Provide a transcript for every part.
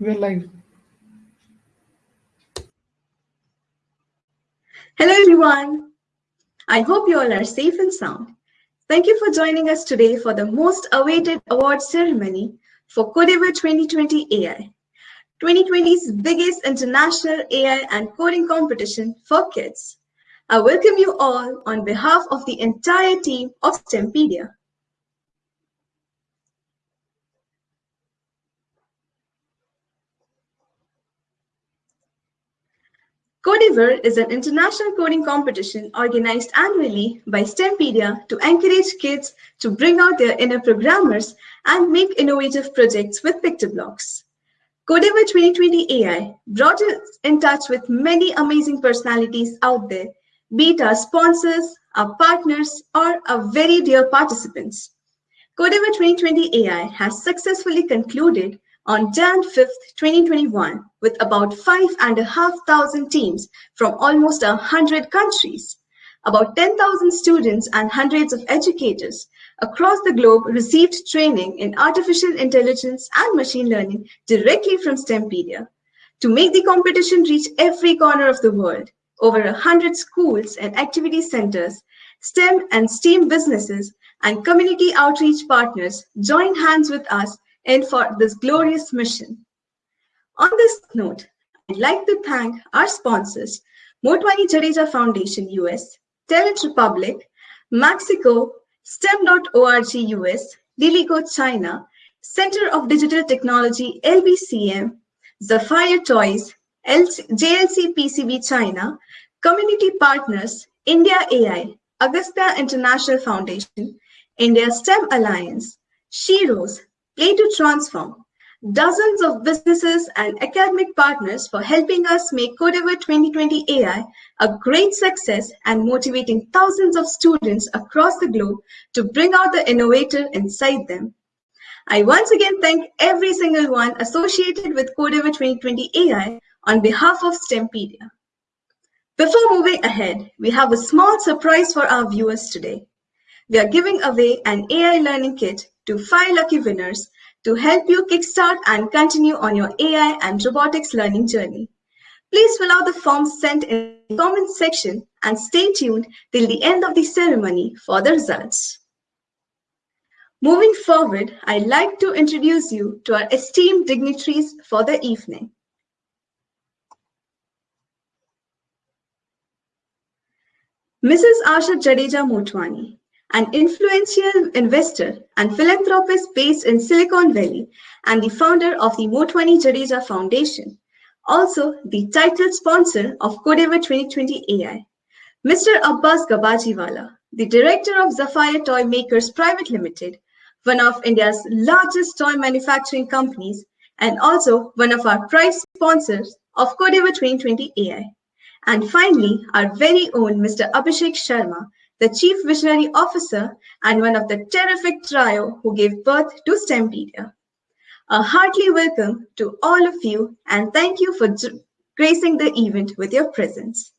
We're live. Hello, everyone. I hope you all are safe and sound. Thank you for joining us today for the most awaited award ceremony for Codeavour 2020 AI, 2020's biggest international AI and coding competition for kids. I welcome you all on behalf of the entire team of STEMpedia. Codeavour is an international coding competition organized annually by STEMpedia to encourage kids to bring out their inner programmers and make innovative projects with PictoBlox. Codeavour 2020 AI brought us in touch with many amazing personalities out there, be it our sponsors, our partners, or our very dear participants. Codeavour 2020 AI has successfully concluded on Jan 5th, 2021, with about 5,500 teams from almost a 100 countries. About 10,000 students and hundreds of educators across the globe received training in artificial intelligence and machine learning directly from STEMpedia. To make the competition reach every corner of the world, over 100 schools and activity centers, STEM and STEAM businesses, and community outreach partners joined hands with us and for this glorious mission. On this note, I'd like to thank our sponsors, Motwani Jadeja Foundation US, Talent Republic, Mexico, STEM.org US, Lilico China, Center of Digital Technology LBCM, Zephyr Toys, JLC PCB China, Community Partners, India AI, Augusta International Foundation, India STEM Alliance, Sheroes, To Transform, dozens of businesses and academic partners for helping us make Codeavour 2020 AI a great success and motivating thousands of students across the globe to bring out the innovator inside them. I once again thank every single one associated with Codeavour 2020 AI on behalf of STEMpedia. Before moving ahead, we have a small surprise for our viewers today. We are giving away an AI learning kit to five lucky winners to help you kickstart and continue on your AI and robotics learning journey. Please fill out the forms sent in the comment section and stay tuned till the end of the ceremony for the results. Moving forward, I'd like to introduce you to our esteemed dignitaries for the evening. Mrs. Asha Jadeja Motwani, an influential investor and philanthropist based in Silicon Valley and the founder of the Motwani Jadeja Foundation, also the title sponsor of Codeavour 2020 AI. Mr. Abbas Gabajiwala, the director of Zephyr Toy Makers Private Limited, one of India's largest toy manufacturing companies, and also one of our prize sponsors of Codeavour 2020 AI. And finally, our very own Mr. Abhishek Sharma, the Chief Visionary Officer and one of the terrific trio who gave birth to STEMpedia. A heartily welcome to all of you and thank you for gracing the event with your presence.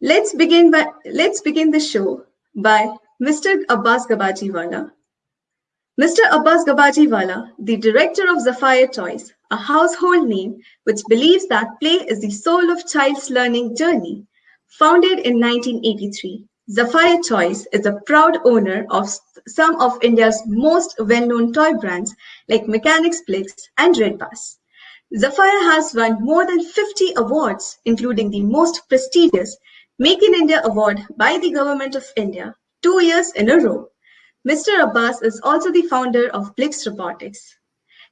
Let's begin, by, let's begin the show by Mr. Abbas Gabajiwala. Mr. Abbas Gabajiwala, the director of Zephyr Toys, a household name which believes that play is the soul of child's learning journey. Founded in 1983, Zephyr Toys is a proud owner of some of India's most well-known toy brands like Mechanix Blix and Redbus. Zephyr has won more than 50 awards, including the most prestigious Make in India Award by the Government of India, two years in a row. Mr. Abbas is also the founder of Blix Robotics.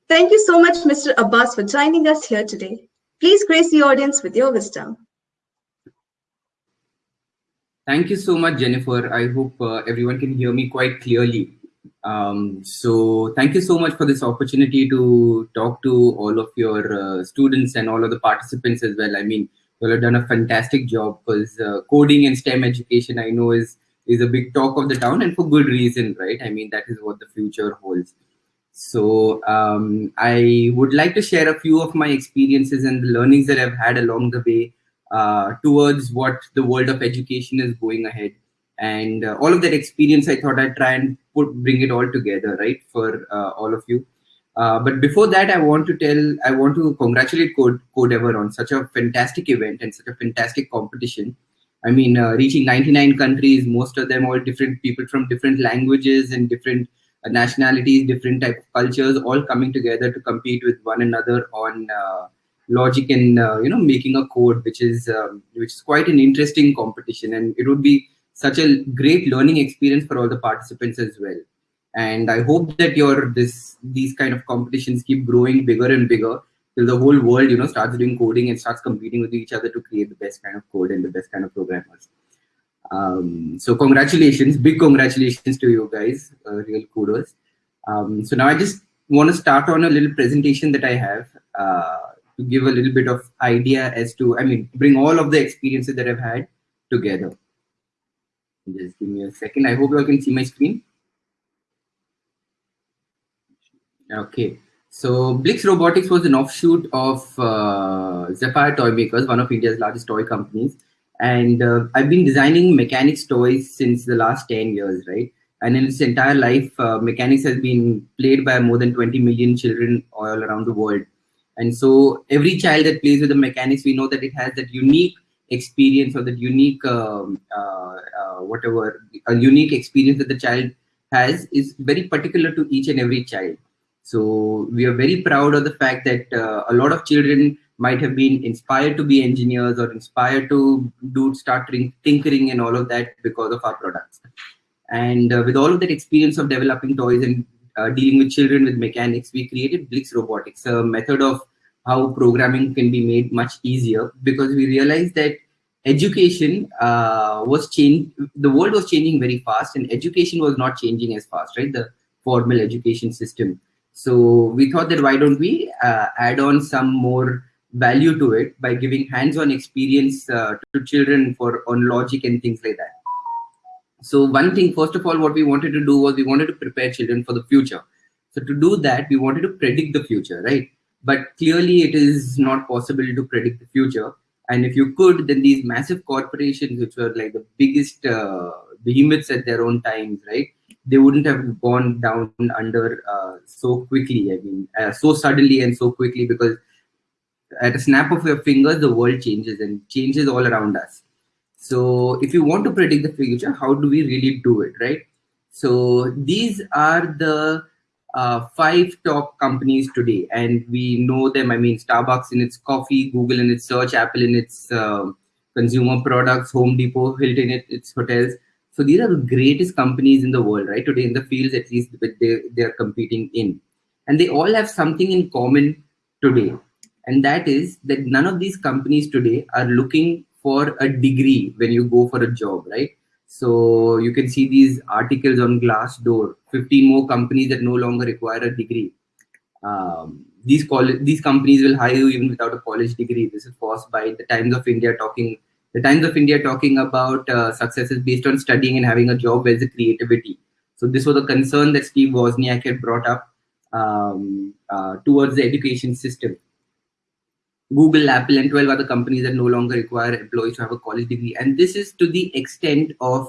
Thank you so much, Mr. Abbas, for joining us here today. Please grace the audience with your wisdom. Thank you so much, Jennifer. I hope uh, everyone can hear me quite clearly. Um, so thank you so much for this opportunity to talk to all of your uh, students and all of the participants as well. I mean, you have done a fantastic job because uh, coding and STEM education, I know, is is a big talk of the town and for good reason, right? I mean, that is what the future holds. So um, I would like to share a few of my experiences and the learnings that I've had along the way uh, towards what the world of education is going ahead. And uh, all of that experience, I thought I'd try and put bring it all together, right, for uh, all of you. Uh, but before that, I want to tell, I want to congratulate Code Codeavour on such a fantastic event and such a fantastic competition. I mean, uh, reaching 99 countries, most of them all different people from different languages and different nationalities, different type of cultures, all coming together to compete with one another on uh, logic and uh, you know making a code, which is um, which is quite an interesting competition, and it would be such a great learning experience for all the participants as well. And I hope that your this these kind of competitions keep growing bigger and bigger till the whole world you know starts doing coding and starts competing with each other to create the best kind of code and the best kind of programmers. Um, so congratulations, big congratulations to you guys, uh, real kudos. Um, so now I just want to start on a little presentation that I have uh, to give a little bit of idea as to, I mean, bring all of the experiences that I've had together. Just give me a second. I hope you all can see my screen. Okay. So Blix Robotics was an offshoot of uh, Zephyr Toy Makers, one of India's largest toy companies. And uh, I've been designing Mechanix toys since the last 10 years, right? And in its entire life, uh, Mechanix has been played by more than 20 million children all around the world. And so every child that plays with the Mechanix, we know that it has that unique experience or that unique, um, uh, uh, whatever, a unique experience that the child has is very particular to each and every child. So we are very proud of the fact that uh, a lot of children might have been inspired to be engineers or inspired to do start tinkering and all of that because of our products. And uh, with all of that experience of developing toys and uh, dealing with children with Mechanix, we created Blix Robotics, a method of how programming can be made much easier because we realized that education uh, was changed, the world was changing very fast and education was not changing as fast, right? The formal education system. So we thought that why don't we uh, add on some more value to it by giving hands-on experience uh, to children for on logic and things like that. So one thing, first of all, what we wanted to do was we wanted to prepare children for the future. So to do that, we wanted to predict the future, right? But clearly it is not possible to predict the future. And if you could, then these massive corporations, which were like the biggest uh, behemoths at their own times, right? They wouldn't have gone down under uh, so quickly. I mean, uh, so suddenly and so quickly because at a snap of your fingers, the world changes and changes all around us. So if you want to predict the future, how do we really do it, right? So these are the uh, five top companies today, and we know them. I mean, Starbucks in its coffee, Google in its search, Apple in its uh, consumer products, Home Depot, Hilton in its hotels. So these are the greatest companies in the world, right? Today in the fields, at least that they, they are competing in. And they all have something in common today and that is that none of these companies today are looking for a degree when you go for a job right? So you can see these articles on glassdoor 15 more companies that no longer require a degree. Um, these college these companies will hire you even without a college degree. This is forced by the times of india talking the times of india talking about uh, successes based on studying and having a job as a creativity. So this was a concern that steve wozniak had brought up um, uh, towards the education system Google, Apple, and 12 other companies that no longer require employees to have a college degree. And this is to the extent of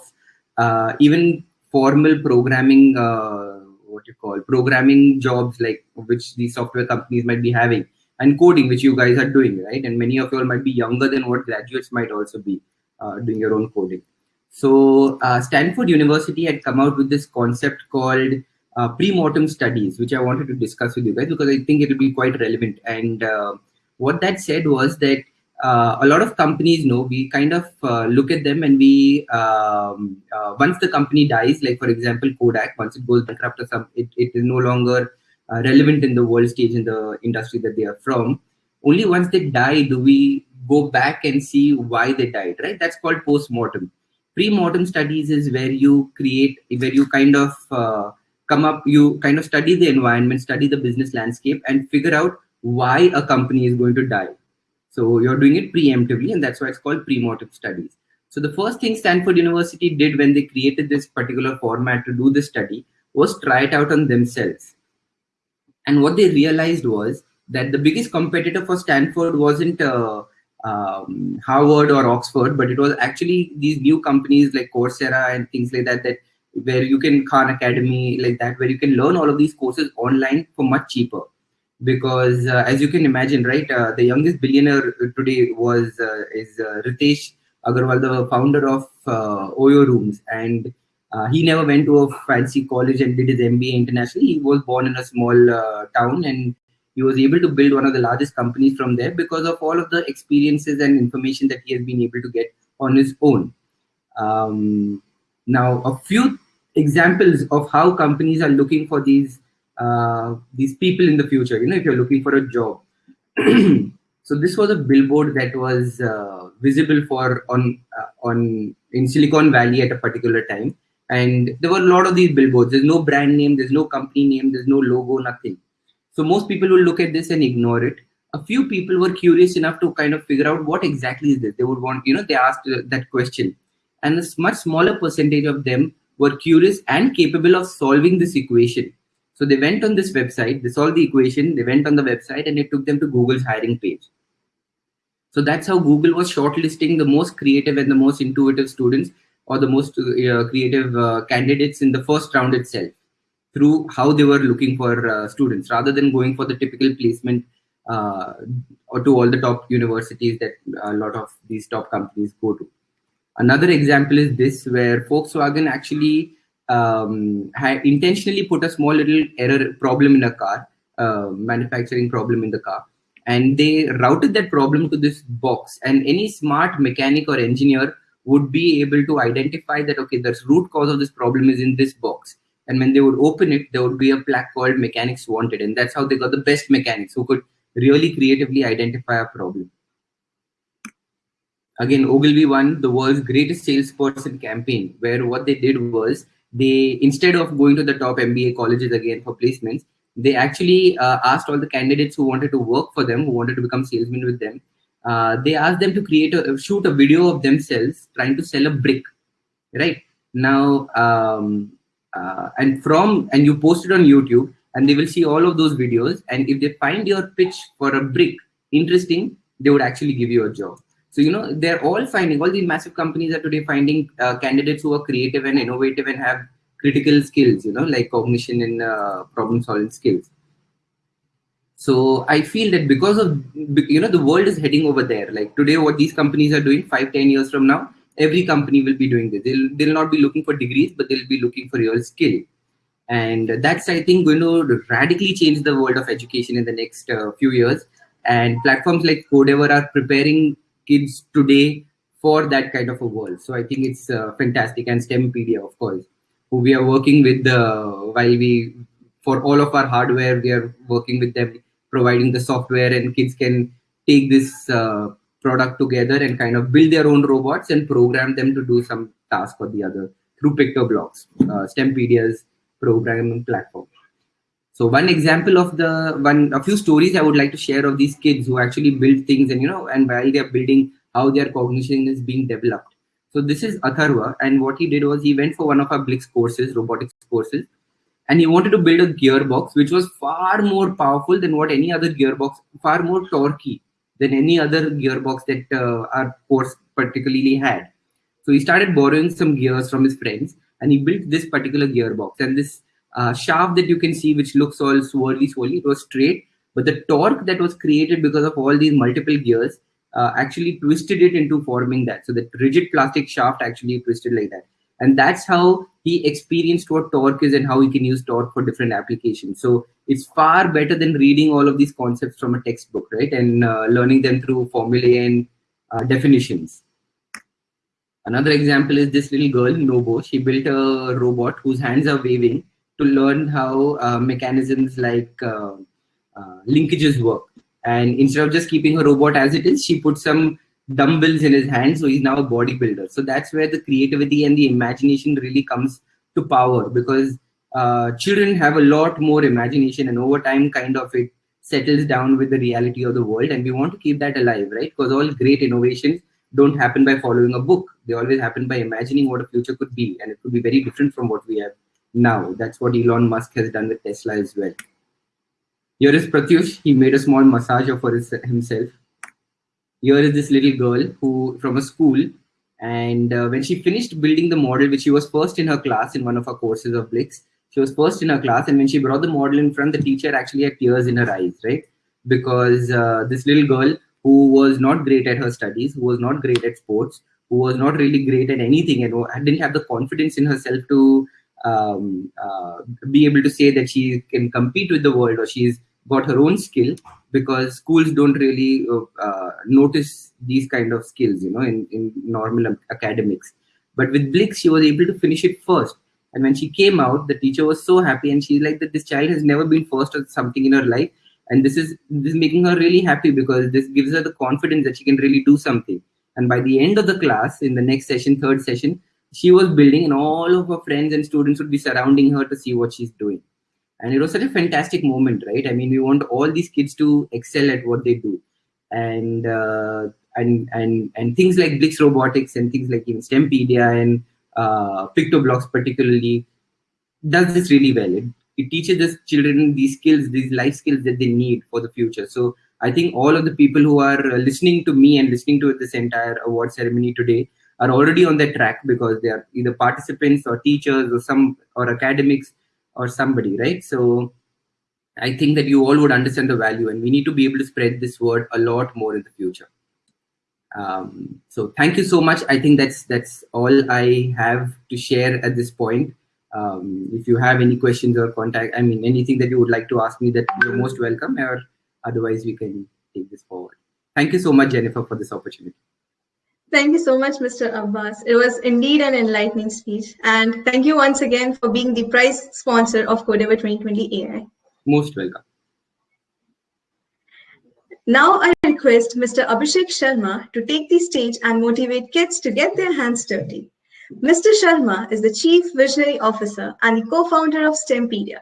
uh, even formal programming, uh, what you call programming jobs, like which these software companies might be having, and coding, which you guys are doing, right? And many of you all might be younger than what graduates might also be uh, doing your own coding. So uh, Stanford University had come out with this concept called uh, pre-mortem studies, which I wanted to discuss with you guys because I think it will be quite relevant and uh, what that said was that uh, a lot of companies know we kind of uh, look at them and we um, uh, once the company dies like for example kodak once it goes bankrupt or some it, it is no longer uh, relevant in the world stage in the industry that they are from. Only once they die do we go back and see why they died right? That's called post-mortem. Pre-mortem studies is where you create where you kind of uh, come up you kind of study the environment study the business landscape and figure out why a company is going to die. So you're doing it preemptively, and that's why it's called pre-mortem studies. So the first thing Stanford University did when they created this particular format to do the study was try it out on themselves. And what they realized was that the biggest competitor for Stanford wasn't uh, um, Harvard or Oxford, but it was actually these new companies like Coursera and things like that that where you can Khan Academy like that, where you can learn all of these courses online for much cheaper. Because uh, as you can imagine, right, uh, the youngest billionaire today was uh, is uh, Ritesh Agarwal, the founder of uh, Oyo Rooms, and uh, he never went to a fancy college and did his MBA internationally. He was born in a small town and he was able to build one of the largest companies from there because of all of the experiences and information that he has been able to get on his own. Um, now, a few examples of how companies are looking for these uh, these people in the future. You know, if you're looking for a job. so this was a billboard that was uh, visible for on uh, on in Silicon Valley at a particular time, and there were a lot of these billboards. There's no brand name, there's no company name, there's no logo, nothing. So most people will look at this and ignore it. A few people were curious enough to kind of figure out what exactly is this. They would want, you know, they asked uh, that question. And a much smaller percentage of them were curious and capable of solving this equation. So they went on this website, they solved the equation, they went on the website and it took them to Google's hiring page. So that's how Google was shortlisting the most creative and the most intuitive students or the most uh, creative uh, candidates in the first round itself through how they were looking for uh, students rather than going for the typical placement uh, or to all the top universities that a lot of these top companies go to. Another example is this, where Volkswagen actually um, had intentionally put a small little error problem in a car, uh, manufacturing problem in the car, and they routed that problem to this box. And any smart mechanic or engineer would be able to identify that okay, the root cause of this problem is in this box and when they would open it, there would be a plaque called mechanics wanted. And that's how they got the best mechanics who could really creatively identify a problem. Again, Ogilvy won the world's greatest salesperson campaign, where what they did was they, instead of going to the top MBA colleges again for placements, they actually uh, asked all the candidates who wanted to work for them, who wanted to become salesmen with them, uh, they asked them to create a shoot a video of themselves trying to sell a brick right? Now um, uh, and from and you post it on youtube and they will see all of those videos and if they find your pitch for a brick interesting they would actually give you a job so you know they're all finding all these massive companies are today finding uh, candidates who are creative and innovative and have critical skills you know like cognition and uh, problem solving skills so i feel that because of you know the world is heading over there like today what these companies are doing five ten years from now every company will be doing this. They'll, they'll not be looking for degrees, but they'll be looking for your skill. And that's, I think, going to radically change the world of education in the next uh, few years. And platforms like Codeavour are preparing kids today for that kind of a world. So I think it's uh, fantastic. And STEMpedia, of course, who we are working with uh, while we, for all of our hardware, we are working with them, providing the software and kids can take this uh, product together and kind of build their own robots and program them to do some task or the other through PictoBlox, uh, STEMpedia's programming platform. So one example of the one, a few stories I would like to share of these kids who actually build things and, you know, and while they're building how their cognition is being developed. So this is Atharva and what he did was he went for one of our Blix courses, robotics courses, and he wanted to build a gearbox which was far more powerful than what any other gearbox, far more torquey than any other gearbox that uh, our course particularly had. So he started borrowing some gears from his friends and he built this particular gearbox. And this uh, shaft that you can see, which looks all swirly, swirly, it was straight, but the torque that was created because of all these multiple gears uh, actually twisted it into forming that. So the rigid plastic shaft actually twisted like that. And that's how he experienced what torque is and how he can use torque for different applications. So it's far better than reading all of these concepts from a textbook, right? And uh, learning them through formulae and uh, definitions. Another example is this little girl, Nobo. She built a robot whose hands are waving to learn how uh, mechanisms like uh, uh, linkages work. And instead of just keeping her robot as it is, she put some dumbbells in his hands, so he's now a bodybuilder. So that's where the creativity and the imagination really comes to power because uh, children have a lot more imagination and over time kind of it settles down with the reality of the world and we want to keep that alive right because all great innovations don't happen by following a book they always happen by imagining what a future could be and it could be very different from what we have now that's what elon musk has done with tesla as well here is pratyush he made a small massager for his, himself here is this little girl who from a school And uh, when she finished building the model, which she was first in her class in one of her courses of Blix, she was first in her class. And when she brought the model in front, the teacher actually had tears in her eyes, right? Because uh, this little girl who was not great at her studies, who was not great at sports, who was not really great at anything and didn't have the confidence in herself to um, uh, be able to say that she can compete with the world or she's got her own skill because schools don't really uh, notice these kind of skills, you know, in, in normal academics. But with Blix, she was able to finish it first. And when she came out, the teacher was so happy, and she's like that this child has never been first at something in her life, and this is this is making her really happy because this gives her the confidence that she can really do something. And by the end of the class, in the next session, third session, she was building, and all of her friends and students would be surrounding her to see what she's doing. And it was such a fantastic moment right? I mean we want all these kids to excel at what they do. And uh, and and and things like blix robotics and things like even stempedia and uh, PictoBlox particularly does this really well. It, it teaches the children these skills these life skills that they need for the future. So i think all of the people who are listening to me and listening to this entire award ceremony today are already on the track because they are either participants or teachers or some or academics or somebody, right? So I think that you all would understand the value and we need to be able to spread this word a lot more in the future. Um, so thank you so much. I think that's that's all I have to share at this point. Um, if you have any questions or contact, I mean, anything that you would like to ask me that you're most welcome or otherwise we can take this forward. Thank you so much, Jennifer, for this opportunity. Thank you so much, Mr. Abbas. It was indeed an enlightening speech. And thank you once again for being the prize sponsor of Codeavour 2020 AI. Most welcome. Now I request Mr. Abhishek Sharma to take the stage and motivate kids to get their hands dirty. Mr. Sharma is the Chief Visionary Officer and the co-founder of STEMpedia,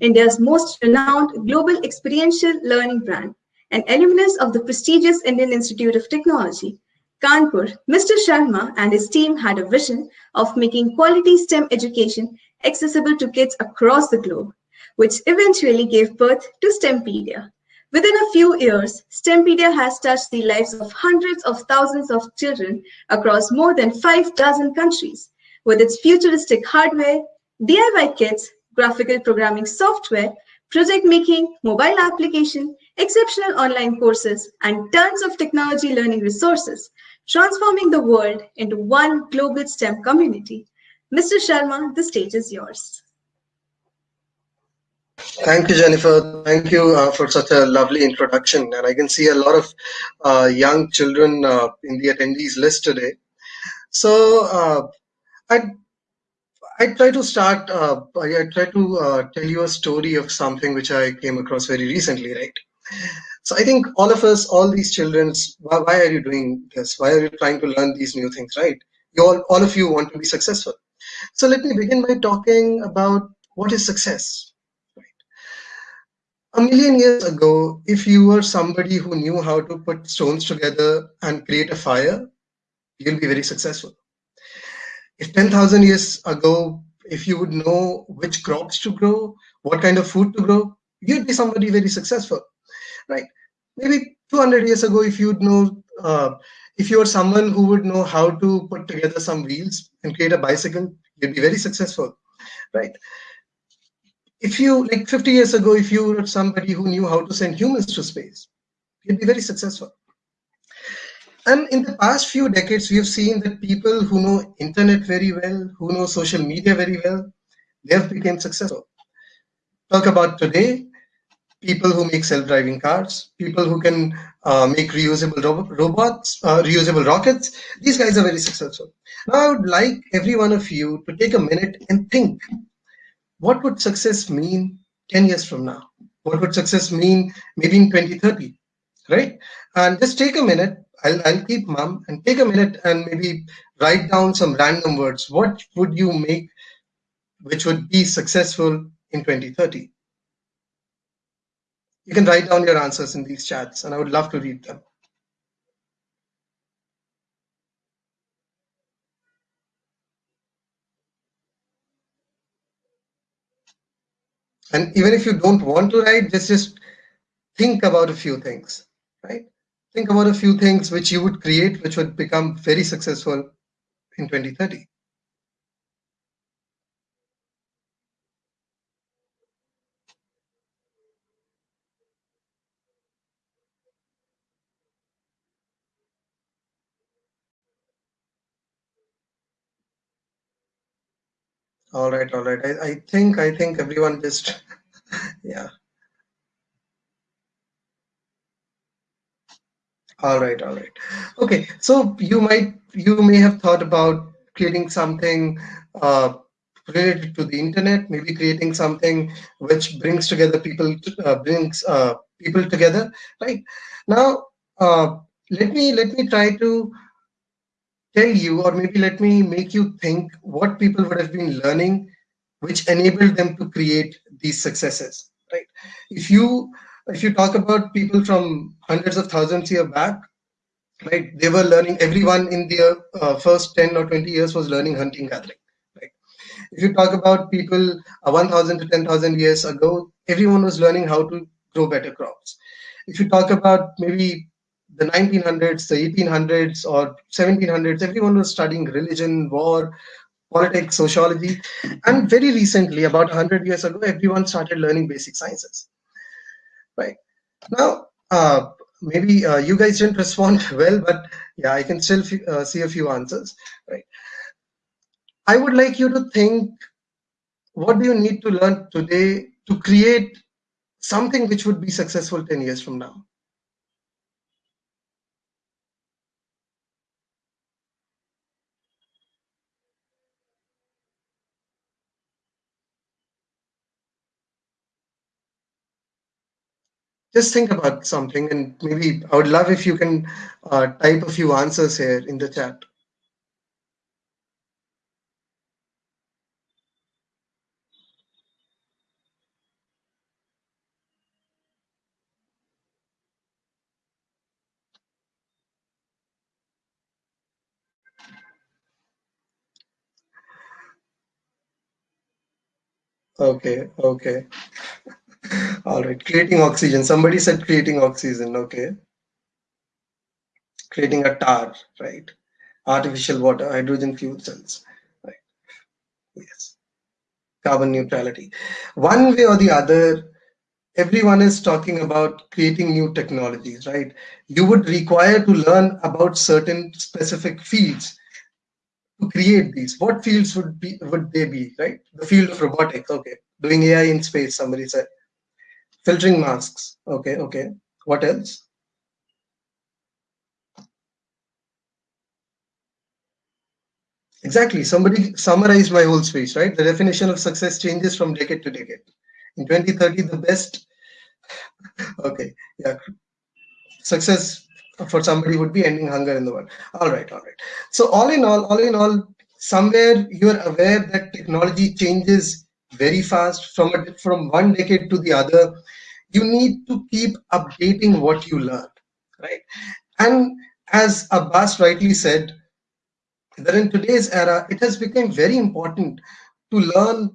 India's most renowned global experiential learning brand, an alumnus of the prestigious Indian Institute of Technology, Kanpur, Mr. Sharma and his team had a vision of making quality STEM education accessible to kids across the globe, which eventually gave birth to STEMpedia. Within a few years, STEMpedia has touched the lives of hundreds of thousands of children across more than five dozen countries. With its futuristic hardware, DIY kits, graphical programming software, project making, mobile application, exceptional online courses, and tons of technology learning resources, transforming the world into one global STEM community. Mr. Sharma, the stage is yours. Thank you, Jennifer. Thank you uh, for such a lovely introduction. And I can see a lot of uh, young children uh, in the attendees list today. So uh, I I try to start. Uh, I, try to uh, tell you a story of something which I came across very recently. Right. So I think all of us, all these children, why, why, are you doing this? Why are you trying to learn these new things, right? You all, all of you want to be successful. So let me begin by talking about what is success. Right? A million years ago, if you were somebody who knew how to put stones together and create a fire, you'll be very successful. If 10,000 years ago, if you would know which crops to grow, what kind of food to grow, you'd be somebody very successful right? Maybe 200 years ago, if you'd know, uh, if you're someone who would know how to put together some wheels and create a bicycle, you'd be very successful, right? If you, like 50 years ago, if you were somebody who knew how to send humans to space, you'd be very successful. And in the past few decades, we have seen that people who know internet very well, who know social media very well, they have become successful. Talk about today, people who make self-driving cars, people who can uh, make reusable ro robots, uh, reusable rockets. These guys are very successful. Now I would like every one of you to take a minute and think, what would success mean 10 years from now? What would success mean maybe in 2030, right? And just take a minute, I'll, I'll keep mum and take a minute and maybe write down some random words. What would you make which would be successful in 2030? You can write down your answers in these chats and I would love to read them. And even if you don't want to write, just, just think about a few things, right? Think about a few things which you would create, which would become very successful in 2030? All right, all right. I, I think I think everyone just yeah. All right, all right. Okay, so you might you may have thought about creating something uh, related to the internet, maybe creating something which brings together people, uh, brings uh, people together, right? Now, uh, let me let me try to tell you, or maybe let me make you think what people would have been learning, which enabled them to create these successes, right? If you if you talk about people from hundreds of thousands year back, right, they were learning. Everyone in their uh, first ten or twenty years was learning hunting gathering. Right. If you talk about people uh, 1,000 to 10,000 years ago, everyone was learning how to grow better crops. If you talk about maybe the 1900s, the 1800s, or 1700s, everyone was studying religion, war, politics, sociology. And very recently, about 100 years ago, everyone started learning basic sciences. Right. Now uh, maybe uh, you guys didn't respond well but yeah i can still uh, see a few answers. Right. I would like you to think what do you need to learn today to create something which would be successful 10 years from now just think about something and maybe I would love if you can uh, type a few answers here in the chat. Okay, okay. All right, creating oxygen. Somebody said creating oxygen. Okay. Creating a tar, right? Artificial water, hydrogen fuel cells, right? Yes. Carbon neutrality. One way or the other, everyone is talking about creating new technologies, right? You would require to learn about certain specific fields to create these. What fields would be would they be, right? The field of robotics, okay. Doing AI in space, somebody said filtering masks. Okay okay. What else? Exactly. Somebody summarized my whole speech right? The definition of success changes from decade to decade. In 2030 the best okay yeah. Success for somebody would be ending hunger in the world. All right all right. So all in all all in all somewhere you're aware that technology changes very fast from a, from one decade to the other you need to keep updating what you learn right? And as abbas rightly said that in today's era it has become very important to learn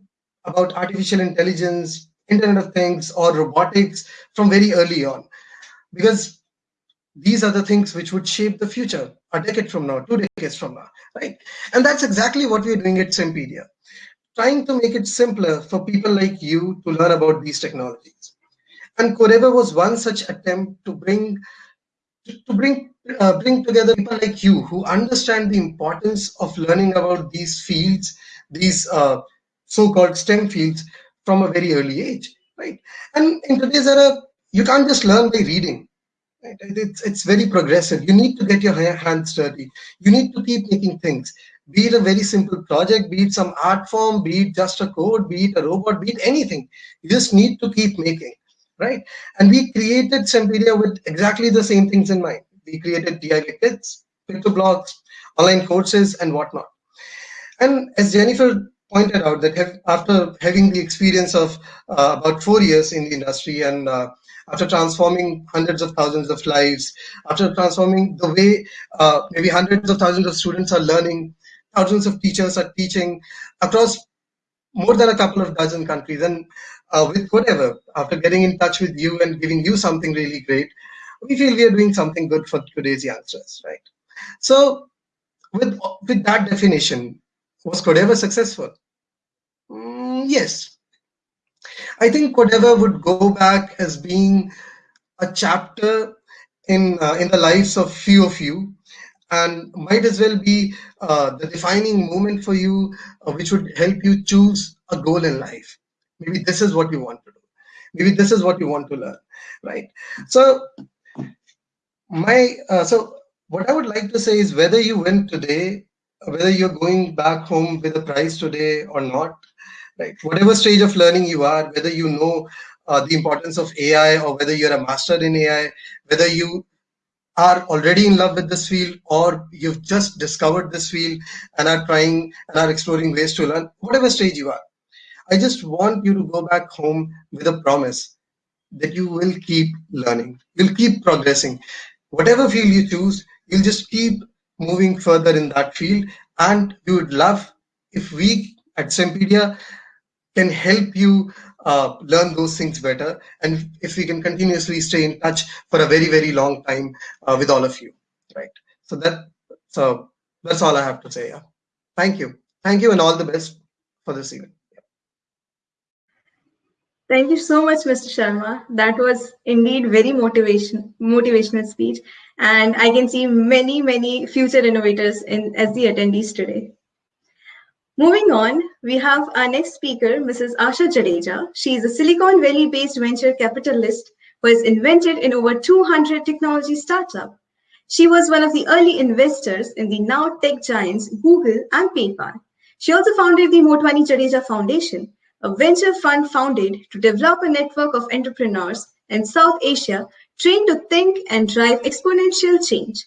about artificial intelligence internet of things or robotics from very early on. Because these are the things which would shape the future a decade from now two decades from now right? And that's exactly what we're doing at Stempedia trying to make it simpler for people like you to learn about these technologies. And Codeavour was one such attempt to bring to bring uh, bring together people like you who understand the importance of learning about these fields, these uh, so-called STEM fields from a very early age, right? And in today's era, you can't just learn by reading. Right? It's it's very progressive. You need to get your hands dirty. You need to keep making things be it a very simple project, be it some art form, be it just a code, be it a robot, be it anything. You just need to keep making, right? And we created Stempedia with exactly the same things in mind. We created DIY kits, PictoBlox, online courses, and whatnot. And as Jennifer pointed out, that after having the experience of uh, about four years in the industry and uh, after transforming hundreds of thousands of lives, after transforming the way uh, maybe hundreds of thousands of students are learning, thousands of teachers are teaching across more than a couple of dozen countries. And uh, with whatever, after getting in touch with you and giving you something really great, we feel we are doing something good for today's youngsters, right? So with with that definition, was Codeavour successful? Mm, yes. I think Codeavour would go back as being a chapter in uh, in the lives of few of you and might as well be uh, the defining moment for you uh, which would help you choose a goal in life maybe this is what you want to do. Maybe this is what you want to learn right? So my uh, so what i would like to say is whether you win today whether you're going back home with a prize today or not right? Whatever stage of learning you are whether you know uh, the importance of ai or whether you're a master in ai whether you are already in love with this field or you've just discovered this field and are trying and are exploring ways to learn whatever stage you are i just want you to go back home with a promise that you will keep learning. You'll keep progressing. Whatever field you choose you'll just keep moving further in that field. And we would love if we at Stempedia can help you uh, learn those things better and if we can continuously stay in touch for a very very long time uh, with all of you. Right. So that so that's all i have to say yeah. Thank you. Thank you and all the best for this event Thank you so much, Mr. Sharma. That was indeed very motivation, motivational speech. And I can see many, many future innovators in, as the attendees today. Moving on, we have our next speaker, Mrs. Asha Jadeja. She is a Silicon Valley-based venture capitalist who has invented in over 200 technology startups. She was one of the early investors in the now tech giants Google and PayPal. She also founded the Motwani Jadeja Foundation, a venture fund founded to develop a network of entrepreneurs in South Asia trained to think and drive exponential change.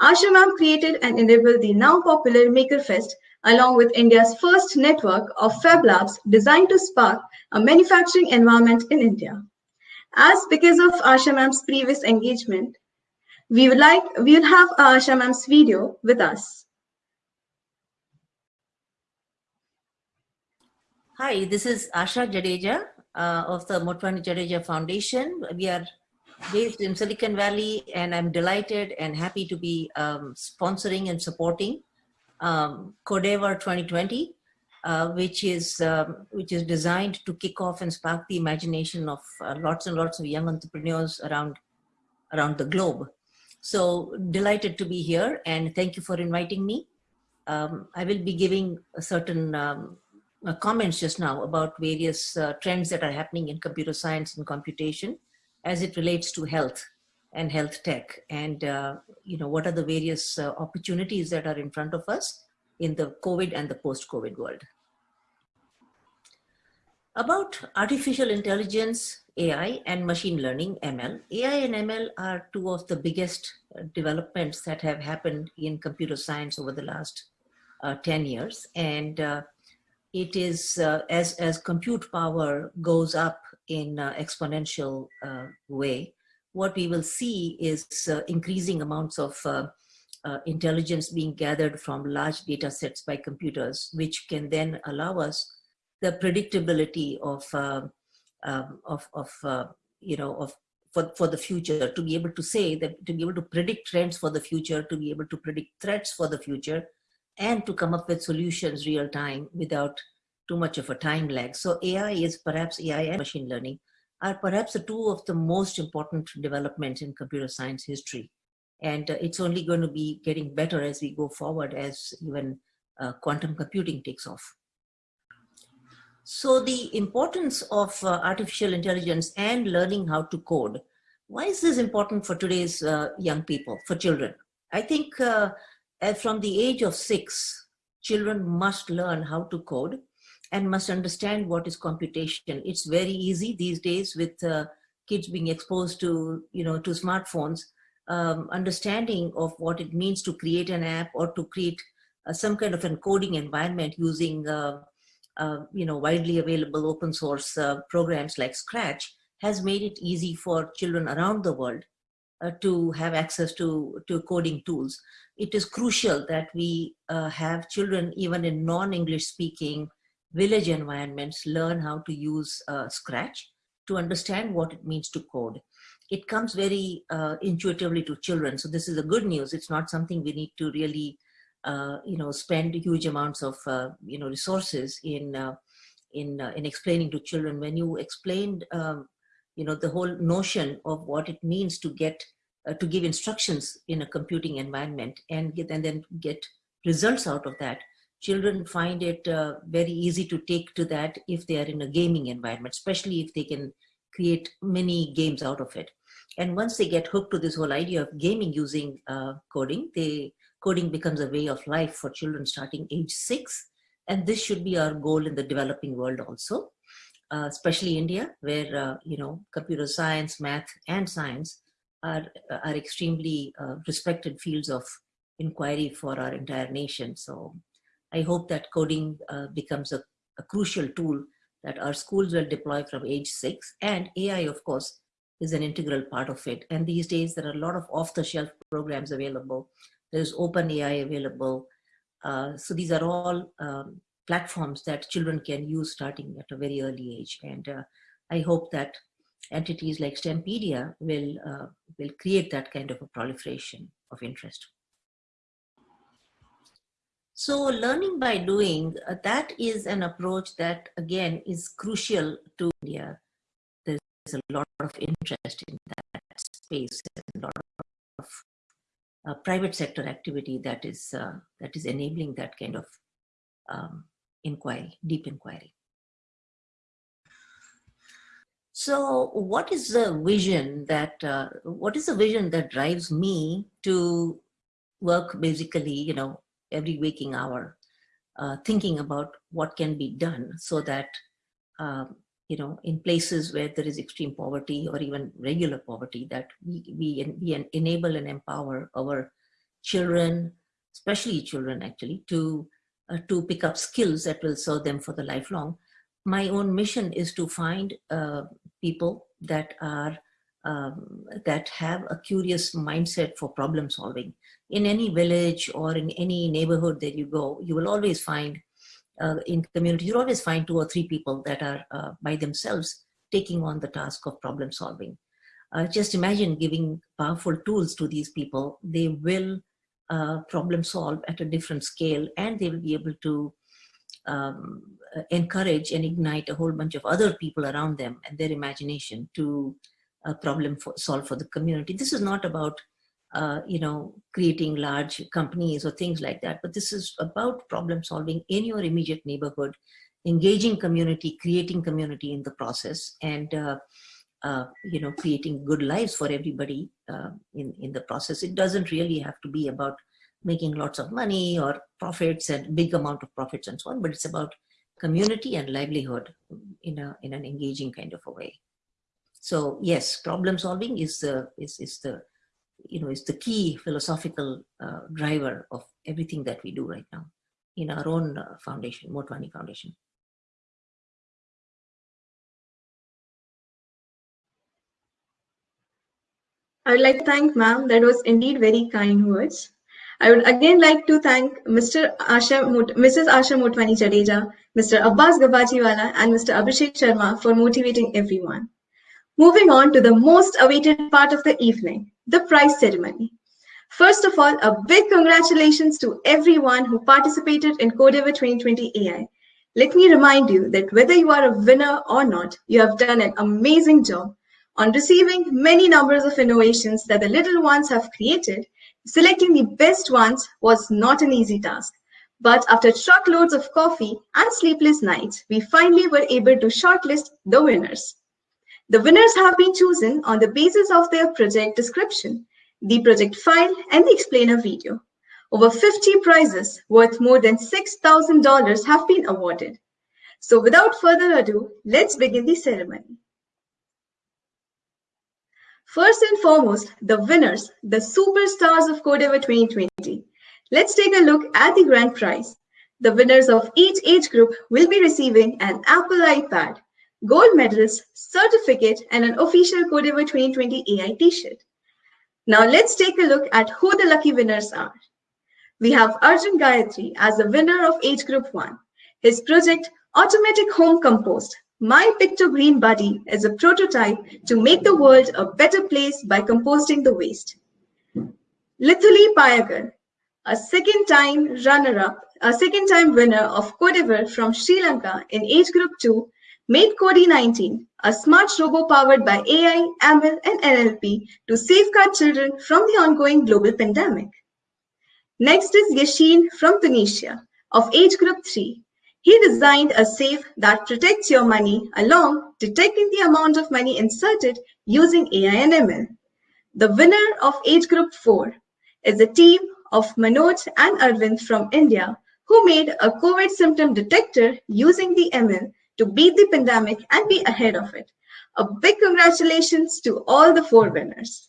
Asha created and enabled the now popular MakerFest along with India's first network of Fab Labs designed to spark a manufacturing environment in India. As because of Asha Ma'am's previous engagement, we would like we will have Asha Ma'am's video with us. Hi, this is Asha Jadeja uh, of the Motwani Jadeja Foundation. We are based in Silicon Valley and I'm delighted and happy to be um, sponsoring and supporting um, Codeavour 2020, uh, which is um, which is designed to kick off and spark the imagination of uh, lots and lots of young entrepreneurs around around the globe. So delighted to be here and thank you for inviting me. Um, I will be giving a certain um, comments just now about various uh, trends that are happening in computer science and computation as it relates to health and health tech and uh, you know what are the various uh, opportunities that are in front of us in the COVID and the post-COVID world. About artificial intelligence, AI and machine learning, ML. AI and ML are two of the biggest uh, developments that have happened in computer science over the last uh, 10 years. And uh, it is uh, as, as compute power goes up in uh, exponential uh, way, what we will see is uh, increasing amounts of uh, uh, intelligence being gathered from large data sets by computers, which can then allow us the predictability of, um, of, of you know, of for, for the future, to be able to say that, to be able to predict trends for the future, to be able to predict threats for the future, and to come up with solutions real time without too much of a time lag. So AI is perhaps AI and machine learning are perhaps the two of the most important developments in computer science history. And uh, it's only going to be getting better as we go forward as even uh, quantum computing takes off. So the importance of uh, artificial intelligence and learning how to code. Why is this important for today's uh, young people, for children? I think uh, from the age of six, children must learn how to code and must understand what is computation. It's very easy these days with uh, kids being exposed to, you know, to smartphones, um, understanding of what it means to create an app or to create uh, some kind of encoding environment using, uh, uh you know, widely available open source uh, programs like Scratch has made it easy for children around the world uh, to have access to, to coding tools. It is crucial that we have children even in non-English speaking village environments learn how to use uh, Scratch to understand what it means to code. It comes very uh, intuitively to children. So this is the good news. It's not something we need to really uh, you know, spend huge amounts of, uh, you know, resources in, uh, in, uh, in explaining to children. When you explained, um, you know, the whole notion of what it means to get, uh, to give instructions in a computing environment and get, and then get results out of that, children find it uh, very easy to take to that if they are in a gaming environment, especially if they can create many games out of it. And once they get hooked to this whole idea of gaming using uh, coding, they coding becomes a way of life for children starting age six. And this should be our goal in the developing world also, uh, especially India, where, uh, you know, computer science, math, and science are, are extremely uh, respected fields of inquiry for our entire nation. So I hope that coding uh, becomes a, a crucial tool that our schools will deploy from age six and AI, of course, is an integral part of it. And these days there are a lot of off-the-shelf programs available there's open AI available. Uh, so these are all um, platforms that children can use starting at a very early age. And uh, I hope that entities like STEMpedia will, uh, will create that kind of a proliferation of interest. So learning by doing, uh, that is an approach that again is crucial to India. There's a lot of interest in that space and a lot of uh, private sector activity that is uh, that is enabling that kind of um, inquiry, deep inquiry. So what is the vision that, uh, what is the vision that drives me to work basically, you know, every waking hour, uh, thinking about what can be done so that um, you know, in places where there is extreme poverty or even regular poverty, that we, we, we enable and empower our children, especially children actually, to, uh, to pick up skills that will serve them for the lifelong. My own mission is to find uh, people that are um, that have a curious mindset for problem solving. In any village or in any neighborhood that you go, you will always find uh, in community, you always find two or three people that are uh, by themselves taking on the task of problem solving. Uh, just imagine giving powerful tools to these people. They will uh, problem solve at a different scale and they will be able to um, encourage and ignite a whole bunch of other people around them and their imagination to uh, problem for, solve for the community. This is not about uh, you know, creating large companies or things like that. But this is about problem solving in your immediate neighborhood, engaging community, creating community in the process, and uh, you know, creating good lives for everybody uh, in in the process. It doesn't really have to be about making lots of money or profits and big amount of profits and so on, but it's about community and livelihood in a in an engaging kind of a way. So yes, problem solving is the is is the you know, is the key philosophical uh, driver of everything that we do right now in our own uh, foundation, Motwani Foundation. I would like to thank ma'am. That was indeed very kind words. I would again like to thank Mr. Asha, Mrs. Asha Motwani Jadeja, Mr. Abbas Gabajiwala, and Mr. Abhishek Sharma for motivating everyone. Moving on to the most awaited part of the evening, the prize ceremony. First of all, a big congratulations to everyone who participated in Codeavour 2020 AI. Let me remind you that whether you are a winner or not, you have done an amazing job on receiving many numbers of innovations that the little ones have created. Selecting the best ones was not an easy task. But after truckloads of coffee and sleepless nights, we finally were able to shortlist the winners. The winners have been chosen on the basis of their project description, the project file, and the explainer video. Over 50 prizes worth more than $6,000 have been awarded. So without further ado, let's begin the ceremony. First and foremost, the winners, the superstars of Codeavour 2020. Let's take a look at the grand prize. The winners of each age group will be receiving an Apple iPad, gold medals, certificate, and an official Codeavour 2020 AI t-shirt. Now let's take a look at who the lucky winners are. We have Arjun Gayatri as the winner of age group 1. His project, Automatic Home Compost, My Picto Green Buddy is a prototype to make the world a better place by composting the waste. Lithuli Payagar, a second time runner-up, a second time winner of Codeavour from Sri Lanka in age group 2 made Cody 19, a smart robo powered by AI, ML, and NLP to safeguard children from the ongoing global pandemic. Next is Yashin from Tunisia of age group 3. He designed a safe that protects your money along detecting the amount of money inserted using AI and ML. The winner of age group 4 is a team of Manoj and Arvind from India who made a COVID symptom detector using the ML to beat the pandemic and be ahead of it. A big congratulations to all the four winners.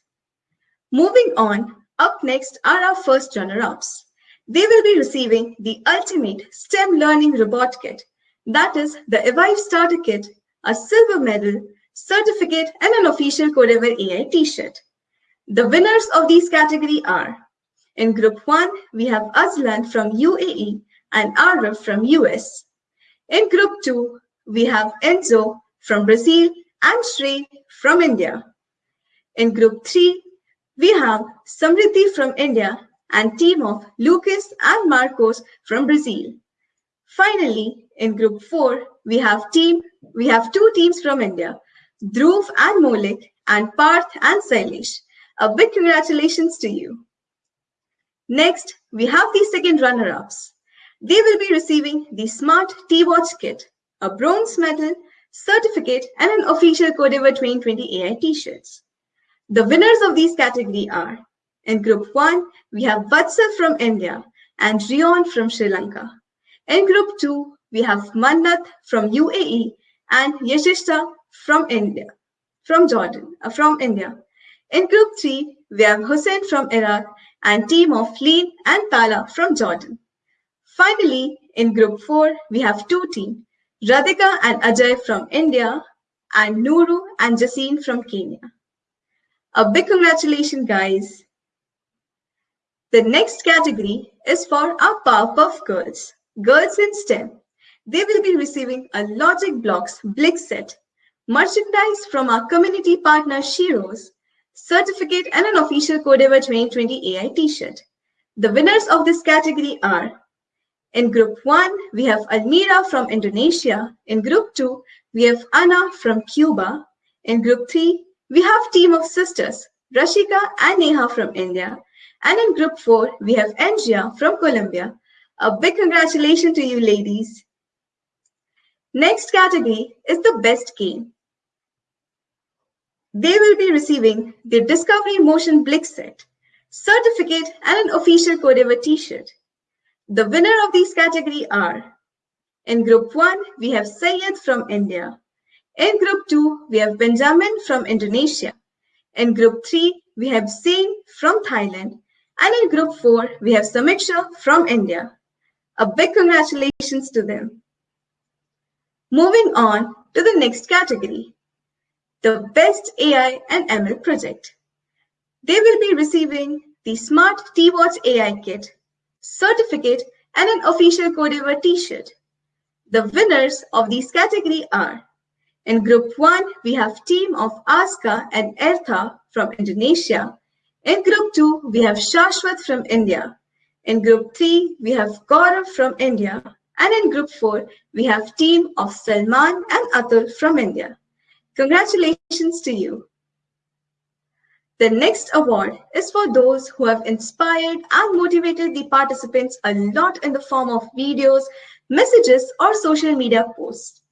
Moving on, up next are our first runner-ups. They will be receiving the ultimate STEM Learning Robot Kit, that is the Evive Starter Kit, a silver medal, certificate, and an official Codeavour AI t-shirt. The winners of these category are, in Group 1, we have Azlan from UAE and Arav from US. In Group 2, we have Enzo from Brazil and Sri from India. In Group 3, we have Samriddhi from India and team of Lucas and Marcos from Brazil. Finally, in Group 4, we have team we have two teams from India, Dhruv and Molik and Parth and Sailesh. A big congratulations to you. Next, we have the second runner-ups. They will be receiving the Smart T-Watch Kit, a bronze medal, certificate, and an official Codeavour 2020 AI t-shirts. The winners of these category are, in Group 1, we have Vatsal from India and Rion from Sri Lanka. In Group 2, we have Mannat from UAE and Yashishta from India, from Jordan, uh, from India. In Group 3, we have Hussein from Iraq and team of Leen and Tala from Jordan. Finally, in Group 4, we have two teams, Radhika and Ajay from India and Nuru and Jaseen from Kenya. A big congratulations, guys. The next category is for our Powerpuff Girls, Girls in STEM. They will be receiving a Logic Blocks Blick set, merchandise from our community partner Shiro's, certificate and an official Codeavour 2020 AI t-shirt. The winners of this category are in Group 1, we have Almira from Indonesia. In Group 2, we have Anna from Cuba. In Group 3, we have team of sisters, Rashika and Neha from India. And in group four, we have Angia from Colombia. A big congratulations to you ladies. Next category is the best game. They will be receiving the Discovery Motion Blick set, certificate and an official Codeavour t-shirt. The winner of these category are, in group one, we have Sayed from India. In group 2, we have Benjamin from Indonesia. In group 3, we have Zain from Thailand. And in group 4, we have Samiksha from India. A big congratulations to them. Moving on to the next category, the Best AI and ML Project. They will be receiving the Smart T-Watch AI Kit, certificate, and an official Codeavour t-shirt. The winners of these category are in group one, we have team of Aska and Ertha from Indonesia. In group two, we have Shashwat from India. In group three, we have Gaurav from India. And in group four, we have team of Salman and Atul from India. Congratulations to you. The next award is for those who have inspired and motivated the participants a lot in the form of videos, messages, or social media posts.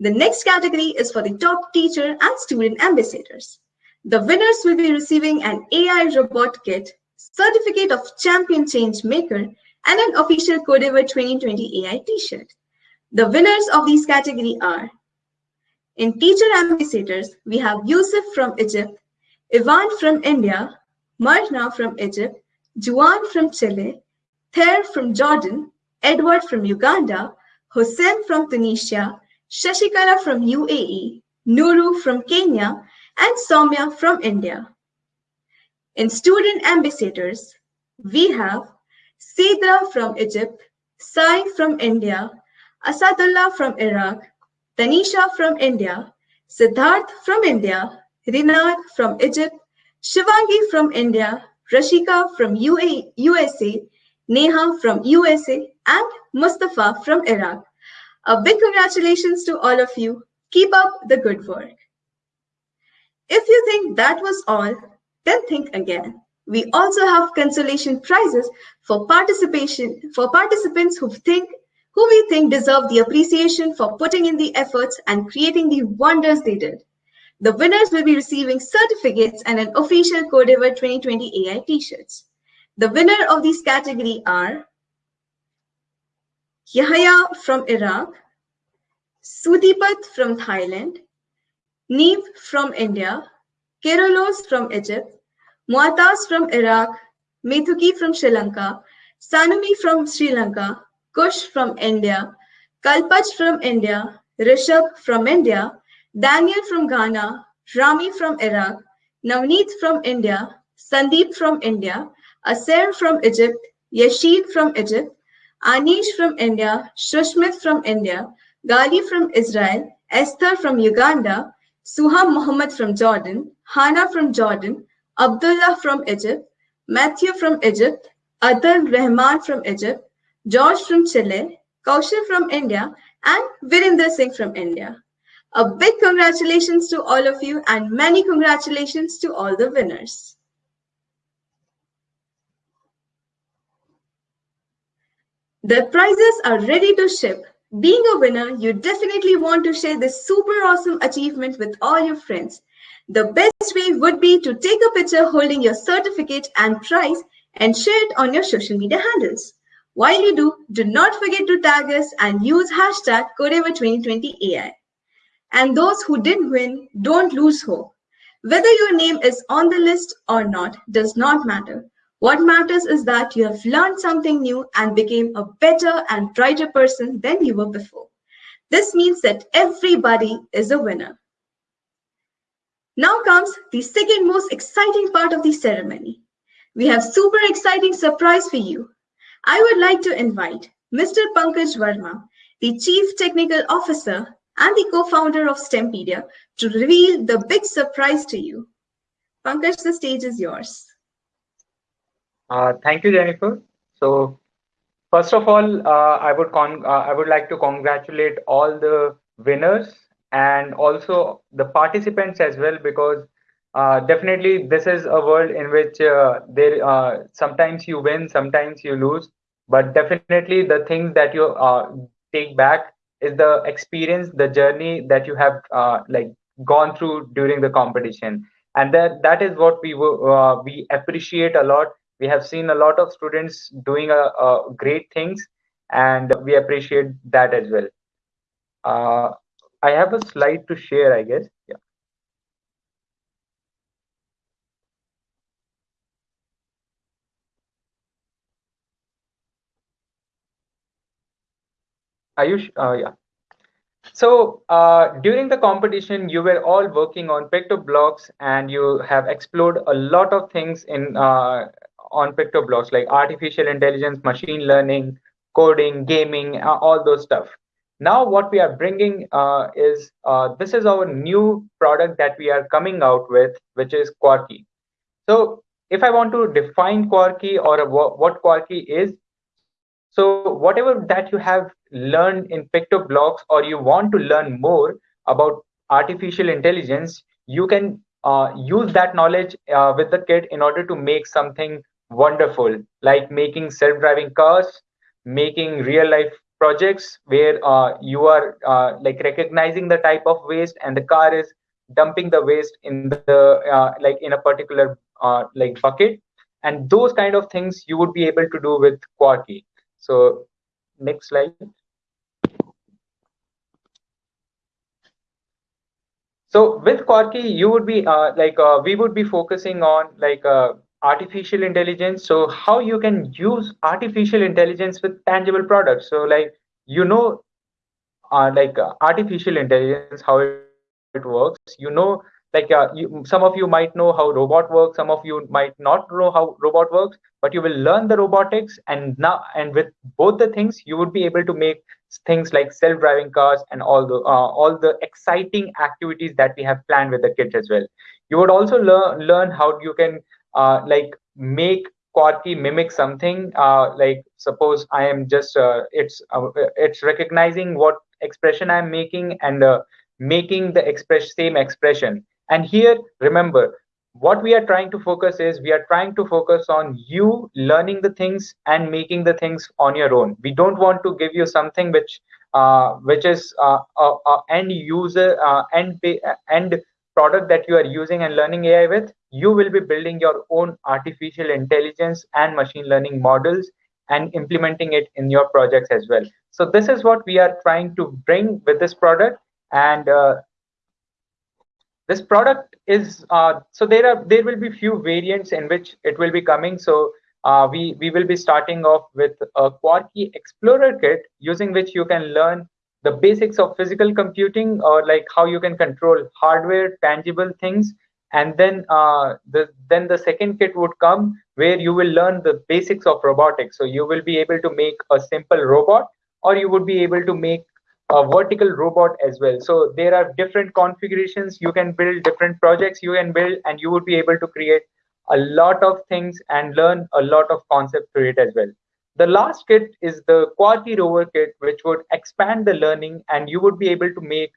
The next category is for the top teacher and student ambassadors. The winners will be receiving an AI robot kit, certificate of champion change maker, and an official Codeavour 2020 AI t-shirt. The winners of these category are in teacher ambassadors, we have Yusuf from Egypt, Ivan from India, Marna from Egypt, Juan from Chile, Ther from Jordan, Edward from Uganda, Hussein from Tunisia, Shashikala from UAE, Nuru from Kenya, and Soumya from India. In student ambassadors, we have Sidra from Egypt, Sai from India, Asadullah from Iraq, Tanisha from India, Siddharth from India, Rinad from Egypt, Shivangi from India, Rashika from UA, USA, Neha from USA, and Mustafa from Iraq. A big congratulations to all of you. Keep up the good work. If you think that was all, then think again. We also have consolation prizes for participation for participants who think who we think deserve the appreciation for putting in the efforts and creating the wonders they did. The winners will be receiving certificates and an official Codeavour 2020 AI t-shirts. The winner of these category are Yahya from Iraq, Sudipat from Thailand, Neve from India, Kerolos from Egypt, Muataz from Iraq, Methuki from Sri Lanka, Sanumi from Sri Lanka, Kush from India, Kalpach from India, Rishabh from India, Daniel from Ghana, Rami from Iraq, Navneet from India, Sandeep from India, Aser from Egypt, Yashid from Egypt, Anish from India, Shushmit from India, Gali from Israel, Esther from Uganda, Suham Muhammad from Jordan, Hana from Jordan, Abdullah from Egypt, Matthew from Egypt, Adil Rahman from Egypt, George from Chile, Kaushal from India, and Virinder Singh from India. A big congratulations to all of you and many congratulations to all the winners. The prizes are ready to ship. Being a winner, you definitely want to share this super awesome achievement with all your friends. The best way would be to take a picture holding your certificate and prize and share it on your social media handles. While you do, do not forget to tag us and use hashtag Codeavour2020AI. And those who did win, don't lose hope. Whether your name is on the list or not does not matter. What matters is that you have learned something new and became a better and brighter person than you were before. This means that everybody is a winner. Now comes the second most exciting part of the ceremony. We have super exciting surprise for you. I would like to invite Mr. Pankaj Verma, the Chief Technical Officer and the co-founder of STEMpedia to reveal the big surprise to you. Pankaj, the stage is yours. Uh, thank you, Jennifer. So first of all, uh, I would con uh, I would like to congratulate all the winners and also the participants as well because uh, definitely this is a world in which uh, there sometimes you win sometimes you lose but definitely the things that you take back is the experience the journey that you have like gone through during the competition and that that is what we uh, we appreciate a lot we have seen a lot of students doing a, a great things and we appreciate that as well I have a slide to share, I guess. Yeah. Ayush, uh, yeah. So uh, during the competition, you were all working on PictoBlox and you have explored a lot of things in uh, on PictoBlox like artificial intelligence, machine learning, coding, gaming, uh, all those stuff. Now what we are bringing uh, is, uh, this is our new product that we are coming out with, which is Quarky. So if I want to define Quarky or what Quarky is, so whatever that you have learned in PictoBlox or you want to learn more about artificial intelligence, you can uh, use that knowledge uh, with the kit in order to make something wonderful, like making self-driving cars, making real life projects where uh, you are uh, like recognizing the type of waste and the car is dumping the waste in the uh, like in a particular uh, like bucket and those kind of things you would be able to do with Quarky. So next slide. So with Quarky, you would be uh, like uh, we would be focusing on like artificial intelligence. So how you can use artificial intelligence with tangible products? So like you know uh, like uh, artificial intelligence how it, works. You know like uh, you, some of you might know how robot works. Some of you might not know how robot works. But you will learn the robotics and now and with both the things you would be able to make things like self-driving cars and all the uh, all the exciting activities that we have planned with the kids as well. You would also learn learn how you can uh, like make Quarky mimic something. Uh, like suppose I am just uh, it's uh, it's recognizing what expression I'm making and uh, making the express same expression. And here, remember, what we are trying to focus is we are trying to focus on you learning the things and making the things on your own. We don't want to give you something which uh, which is uh, end user end end product that you are using and learning AI with. You will be building your own artificial intelligence and machine learning models and implementing it in your projects as well. So this is what we are trying to bring with this product. And uh, this product is uh, so there are there will be few variants in which it will be coming. So uh, we we will be starting off with a Quarky Explorer kit using which you can learn the basics of physical computing or like how you can control hardware tangible things and then uh, the then the second kit would come where you will learn the basics of robotics. So you will be able to make a simple robot or you would be able to make a vertical robot as well. So there are different configurations. You can build different projects you can build and you would be able to create a lot of things and learn a lot of concept to it as well. The last kit is the Quarky rover kit which would expand the learning and you would be able to make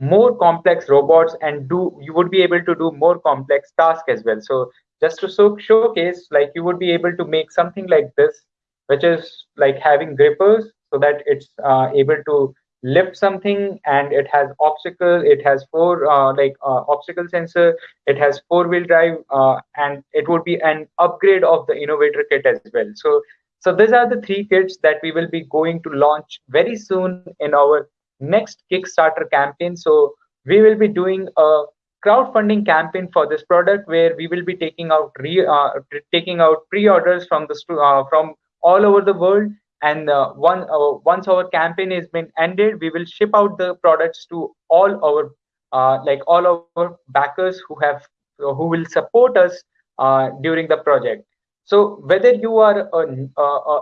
more complex robots and do you would be able to do more complex tasks as well. So just to so showcase like you would be able to make something like this which is like having grippers so that it's uh, able to lift something and it has obstacle it has four uh, like uh, obstacle sensor it has four wheel drive uh, and it would be an upgrade of the innovator kit as well. So so these are the three kits that we will be going to launch very soon in our next kickstarter campaign. So we will be doing a crowdfunding campaign for this product where we will be taking out re, uh, taking out pre-orders from the uh, from all over the world. And uh, one uh, once our campaign has been ended we will ship out the products to all our uh, like all our backers who have who will support us uh, during the project. So whether you are an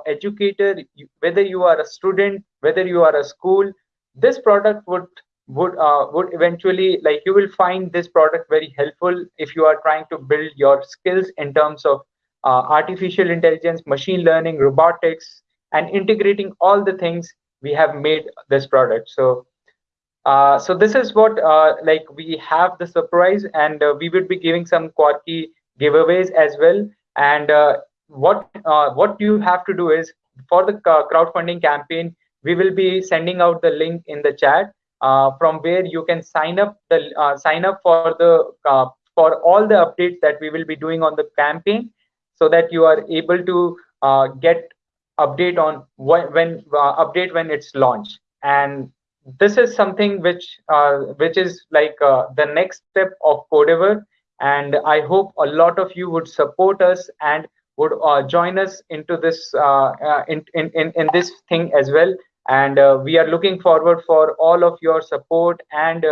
educator whether you are a student whether you are a school this product would would uh, would eventually like you will find this product very helpful if you are trying to build your skills in terms of uh, artificial intelligence machine learning robotics and integrating all the things we have made this product. So uh, so this is what uh, like we have the surprise and uh, we would be giving some quirky giveaways as well. And uh, what what you have to do is for the crowdfunding campaign we will be sending out the link in the chat uh, from where you can sign up the sign up for the for all the updates that we will be doing on the campaign so that you are able to get update on when, when uh, update when it's launched. And this is something which uh, which is like uh, the next step of Codeavour and i hope a lot of you would support us and would uh, join us into this uh, uh, in, in, in in this thing as well and we are looking forward for all of your support and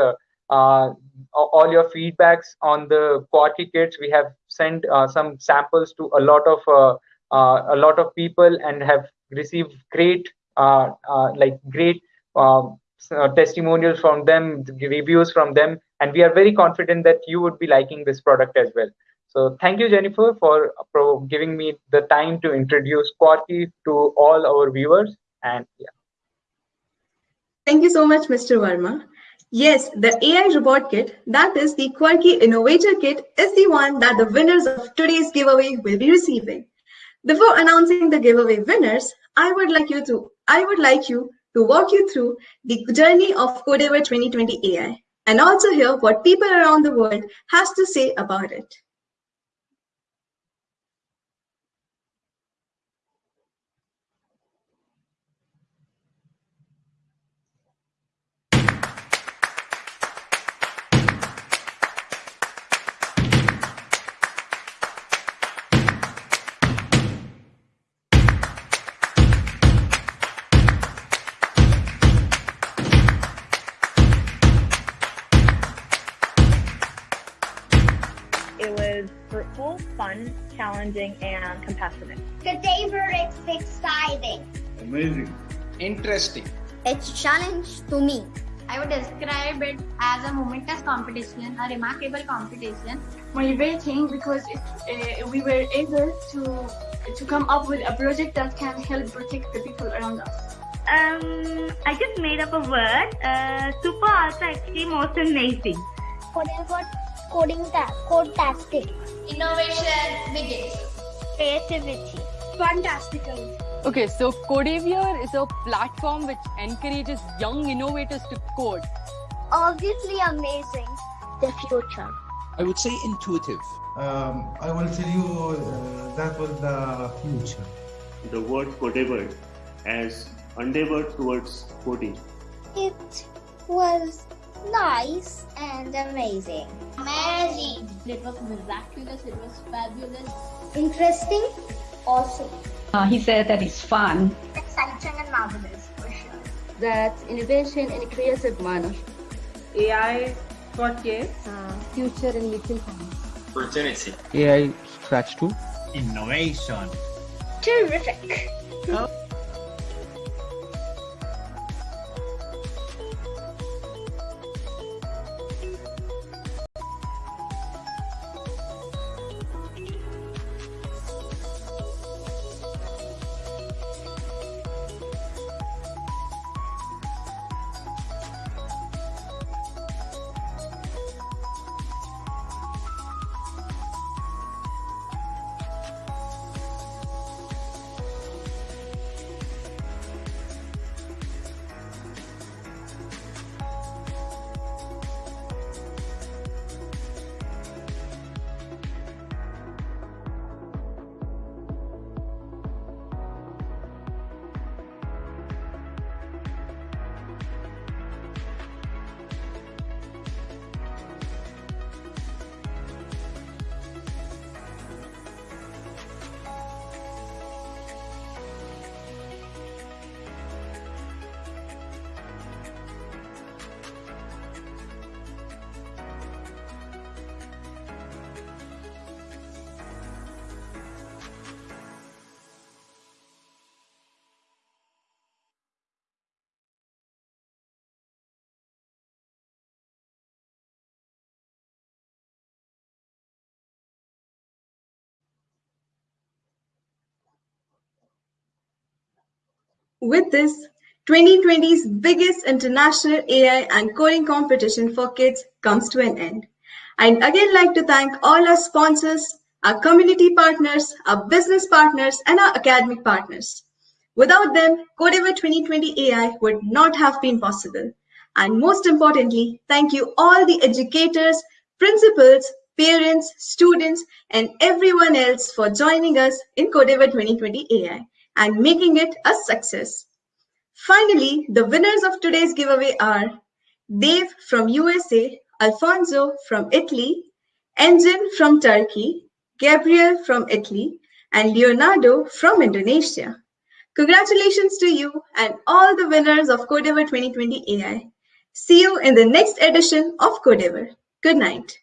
all your feedbacks on the Quarky kits. We have sent some samples to a lot of uh, a lot of people and have received great uh, uh, like great um, testimonials from them reviews from them. And we are very confident that you would be liking this product as well. So thank you jennifer for, for giving me the time to introduce quarky to all our viewers. And yeah thank you so much mr verma Yes, the AI Robot Kit, that is the Quarky Innovator Kit, is the one that the winners of today's giveaway will be receiving. Before announcing the giveaway winners, I would like you to I would like you to walk you through the journey of Codeavour 2020 AI and also hear what people around the world has to say about it. Challenging, and compassionate. The day exciting. Amazing. Interesting. It's a challenge to me. I would describe it as a momentous competition, a remarkable competition. Motivating because it, uh, we were able to to come up with a project that can help protect the people around us. Um, I just made up a word. Uh, super, ultra, extreme, most amazing. Whatever coding ta- code tastic. Innovation begins. Creativity. Fantastical. Okay, so Codeavour is a platform which encourages young innovators to code. Obviously amazing. The future. I would say intuitive. Um, I will tell you uh, that was the future. The word codeable as endeavor towards coding. It was nice and amazing. Amazing. It was miraculous. It was fabulous. Interesting. Awesome. Uh, he said that it's fun. Exciting and marvelous for sure. That innovation in a creative manner. AI for kids. Uh, future in little hands. Opportunity. AI Scratch 2. Innovation. Terrific. Oh. With this, 2020's biggest international AI and coding competition for kids comes to an end. I'd again like to thank all our sponsors, our community partners, our business partners, and our academic partners. Without them, Codeavour 2020 AI would not have been possible. And most importantly, thank you all the educators, principals, parents, students, and everyone else for joining us in Codeavour 2020 AI and making it a success. Finally, the winners of today's giveaway are Dave from USA, Alfonso from Italy, Engin from Turkey, Gabriel from Italy, and Leonardo from Indonesia. Congratulations to you and all the winners of Codeavour 2020 AI. See you in the next edition of Codeavour. Good night.